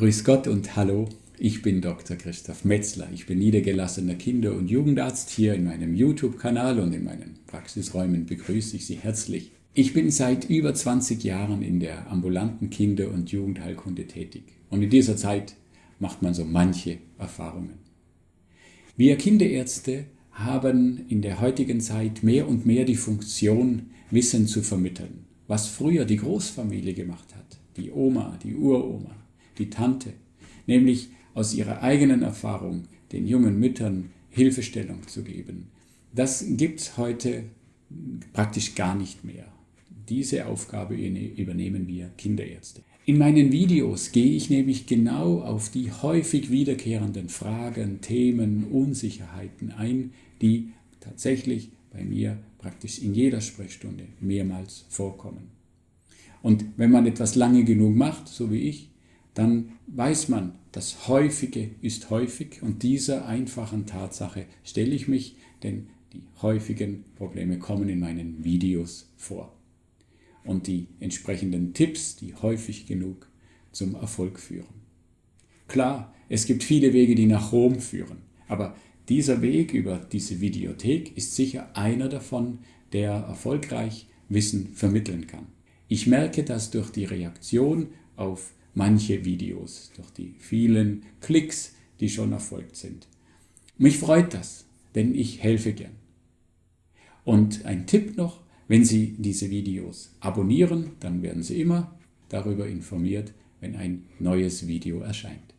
Grüß Gott und Hallo, ich bin Dr. Christoph Metzler. Ich bin niedergelassener Kinder- und Jugendarzt. Hier in meinem YouTube-Kanal und in meinen Praxisräumen begrüße ich Sie herzlich. Ich bin seit über 20 Jahren in der ambulanten Kinder- und Jugendheilkunde tätig. Und in dieser Zeit macht man so manche Erfahrungen. Wir Kinderärzte haben in der heutigen Zeit mehr und mehr die Funktion, Wissen zu vermitteln, was früher die Großfamilie gemacht hat, die Oma, die Uroma, die Tante, nämlich aus ihrer eigenen Erfahrung den jungen Müttern Hilfestellung zu geben. Das gibt es heute praktisch gar nicht mehr. Diese Aufgabe übernehmen wir Kinderärzte. In meinen Videos gehe ich nämlich genau auf die häufig wiederkehrenden Fragen, Themen, Unsicherheiten ein, die tatsächlich bei mir praktisch in jeder Sprechstunde mehrmals vorkommen. Und wenn man etwas lange genug macht, so wie ich, dann weiß man, das Häufige ist häufig und dieser einfachen Tatsache stelle ich mich, denn die häufigen Probleme kommen in meinen Videos vor. Und die entsprechenden Tipps, die häufig genug zum Erfolg führen. Klar, es gibt viele Wege, die nach Rom führen, aber dieser Weg über diese Videothek ist sicher einer davon, der erfolgreich Wissen vermitteln kann. Ich merke das durch die Reaktion auf manche Videos, durch die vielen Klicks, die schon erfolgt sind. Mich freut das, denn ich helfe gern. Und ein Tipp noch, wenn Sie diese Videos abonnieren, dann werden Sie immer darüber informiert, wenn ein neues Video erscheint.